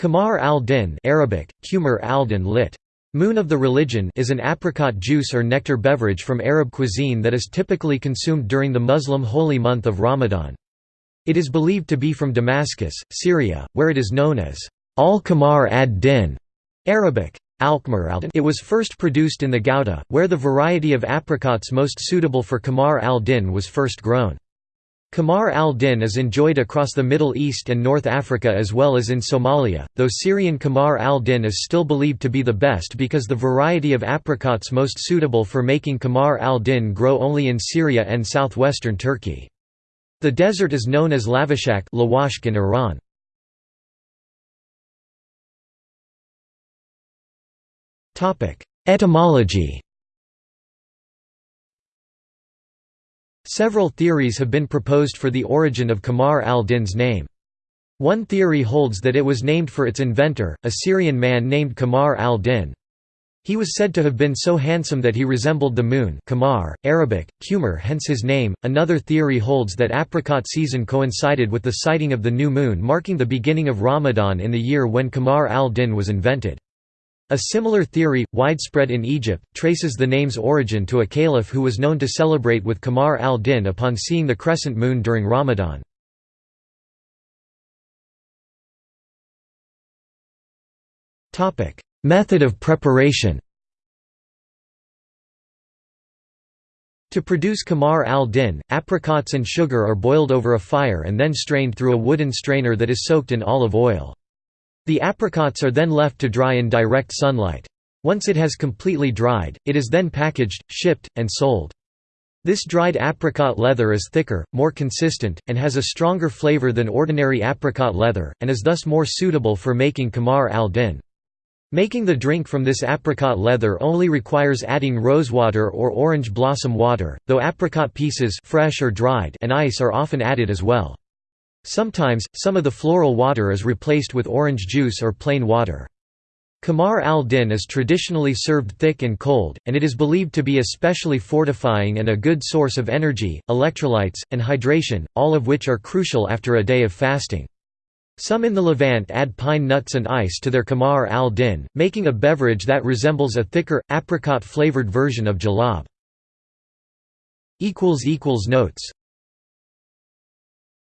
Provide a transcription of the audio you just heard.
Qamar al-Din Arabic, Qumar al-Din lit. Moon of the Religion is an apricot juice or nectar beverage from Arab cuisine that is typically consumed during the Muslim holy month of Ramadan. It is believed to be from Damascus, Syria, where it is known as al-Qamar ad-Din Arabic, it was first produced in the Ghouta, where the variety of apricots most suitable for Qamar al-Din was first grown. Qamar al-Din is enjoyed across the Middle East and North Africa as well as in Somalia, though Syrian Qamar al-Din is still believed to be the best because the variety of apricots most suitable for making Qamar al-Din grow only in Syria and southwestern Turkey. The desert is known as Lavashak in Iran. Etymology Several theories have been proposed for the origin of Qamar al-Din's name. One theory holds that it was named for its inventor, a Syrian man named Qamar al-Din. He was said to have been so handsome that he resembled the moon Qamar, Arabic, Qumar hence his name. Another theory holds that apricot season coincided with the sighting of the new moon marking the beginning of Ramadan in the year when Qamar al-Din was invented. A similar theory, widespread in Egypt, traces the name's origin to a caliph who was known to celebrate with Qamar al-Din upon seeing the crescent moon during Ramadan. Method of preparation To produce Qamar al-Din, apricots and sugar are boiled over a fire and then strained through a wooden strainer that is soaked in olive oil. The apricots are then left to dry in direct sunlight. Once it has completely dried, it is then packaged, shipped, and sold. This dried apricot leather is thicker, more consistent, and has a stronger flavor than ordinary apricot leather, and is thus more suitable for making Qamar al-Din. Making the drink from this apricot leather only requires adding rosewater or orange blossom water, though apricot pieces fresh or dried and ice are often added as well. Sometimes, some of the floral water is replaced with orange juice or plain water. Qamar al-Din is traditionally served thick and cold, and it is believed to be especially fortifying and a good source of energy, electrolytes, and hydration, all of which are crucial after a day of fasting. Some in the Levant add pine nuts and ice to their Qamar al-Din, making a beverage that resembles a thicker, apricot-flavored version of jalab. Notes